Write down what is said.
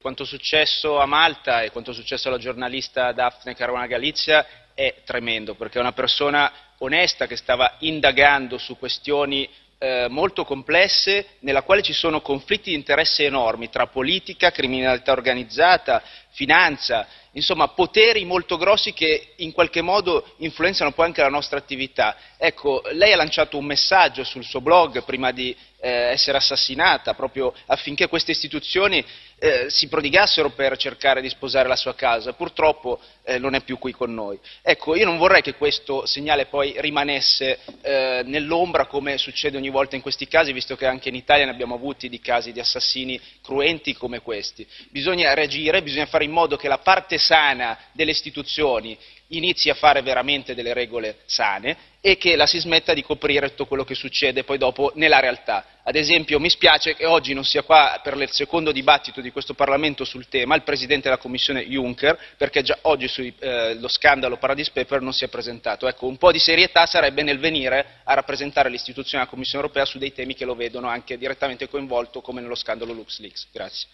Quanto successo a Malta e quanto successo alla giornalista Daphne Caruana Galizia è tremendo, perché è una persona onesta che stava indagando su questioni eh, molto complesse, nella quale ci sono conflitti di interesse enormi tra politica, criminalità organizzata, finanza, insomma poteri molto grossi che in qualche modo influenzano poi anche la nostra attività. Ecco, lei ha lanciato un messaggio sul suo blog prima di eh, essere assassinata, proprio affinché queste istituzioni eh, si prodigassero per cercare di sposare la sua causa. Purtroppo eh, non è più qui con noi. Ecco, io non vorrei che questo segnale poi rimanesse eh, nell'ombra come succede ogni volta in questi casi, visto che anche in Italia ne abbiamo avuti di casi di assassini cruenti come questi. Bisogna reagire, bisogna fare in modo che la parte sana delle istituzioni inizi a fare veramente delle regole sane e che la si smetta di coprire tutto quello che succede poi dopo nella realtà. Ad esempio mi spiace che oggi non sia qua per il secondo dibattito di questo Parlamento sul tema il Presidente della Commissione Juncker, perché già oggi sullo eh, scandalo Paradise Paper non si è presentato. Ecco, un po' di serietà sarebbe nel venire a rappresentare l'istituzione della Commissione europea su dei temi che lo vedono anche direttamente coinvolto come nello scandalo LuxLeaks. Grazie.